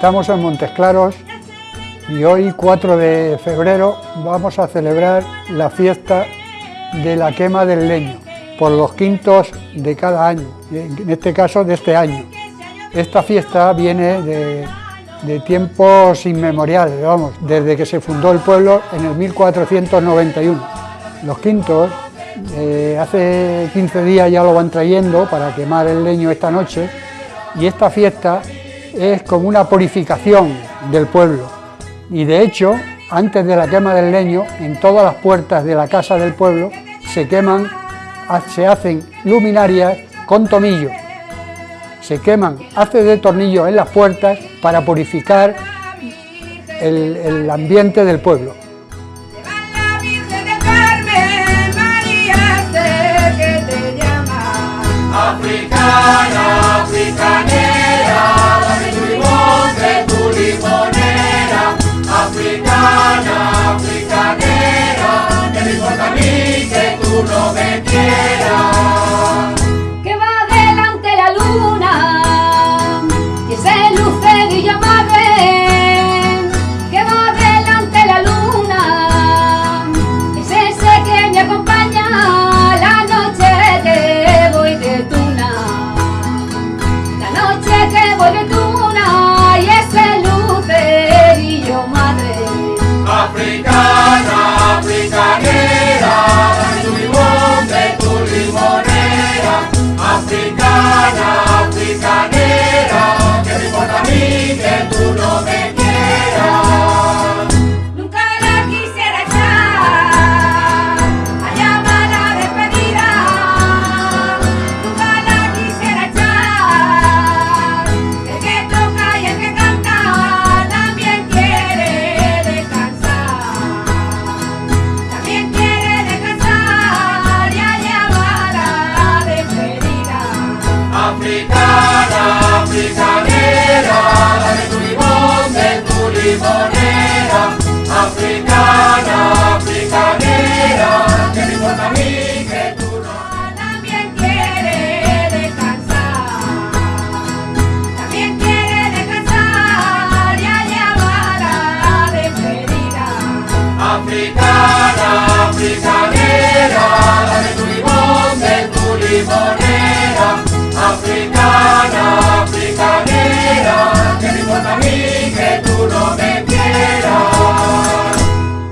Estamos en Montes Claros y hoy 4 de febrero vamos a celebrar la fiesta de la quema del leño por los quintos de cada año, en este caso de este año. Esta fiesta viene de, tiempos inmemoriales, vamos, desde que se fundó el pueblo en el 1491. Los quintos eh, hace 15 días ya lo van trayendo para quemar el leño esta noche y esta fiesta es como una purificación del pueblo. Y de hecho antes de la quema del leño en todas las puertas de la casa del pueblo se queman, se hacen luminarias con tomillo. Se queman haces de tornillo en las puertas para purificar el, el ambiente del pueblo. Africana, africanera, que me importa a que tú no me quieras. Que va delante la luna, y ese lucerillo madre. Que va delante la luna, es ese que me acompaña la noche que voy de tuna. La noche que voy de tuna Africana, Africana, africanera,